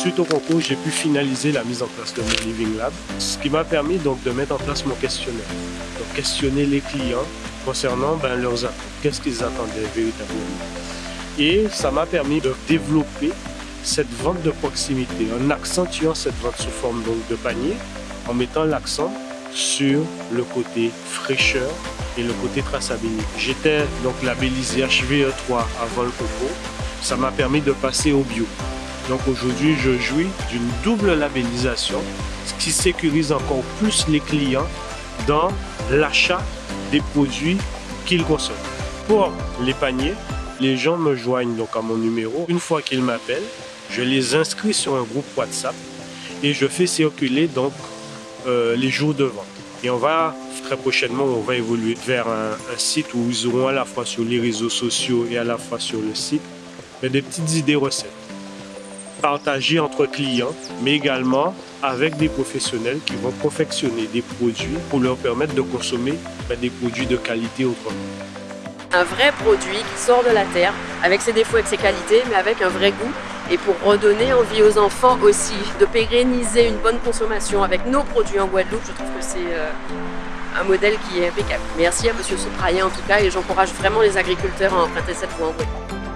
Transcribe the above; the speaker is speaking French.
Suite au concours, j'ai pu finaliser la mise en place de mon Living Lab, ce qui m'a permis donc de mettre en place mon questionnaire. Donc questionner les clients concernant ben, leurs attentes, qu'est-ce qu'ils attendaient véritablement. Et ça m'a permis de développer cette vente de proximité en accentuant cette vente sous forme donc, de panier, en mettant l'accent sur le côté fraîcheur et le côté traçabilité. J'étais donc labellisé HVE3 avant le concours. Ça m'a permis de passer au bio. Donc aujourd'hui, je jouis d'une double labellisation, ce qui sécurise encore plus les clients dans l'achat des produits qu'ils consomment. Pour les paniers, les gens me joignent donc à mon numéro. Une fois qu'ils m'appellent, je les inscris sur un groupe WhatsApp et je fais circuler donc euh, les jours de vente. Et on va très prochainement, on va évoluer vers un, site où ils auront à la fois sur les réseaux sociaux et à la fois sur le site des petites idées recettes partagées entre clients, mais également avec des professionnels qui vont confectionner des produits pour leur permettre de consommer ben, des produits de qualité autrement. Un vrai produit qui sort de la terre, avec ses défauts et ses qualités, mais avec un vrai goût. Et pour redonner envie aux enfants aussi de pérenniser une bonne consommation avec nos produits en Guadeloupe, je trouve que c'est euh, un modèle qui est impeccable. Merci à M. Soprayen en tout cas et j'encourage vraiment les agriculteurs à emprunter cette voie en Guadeloupe.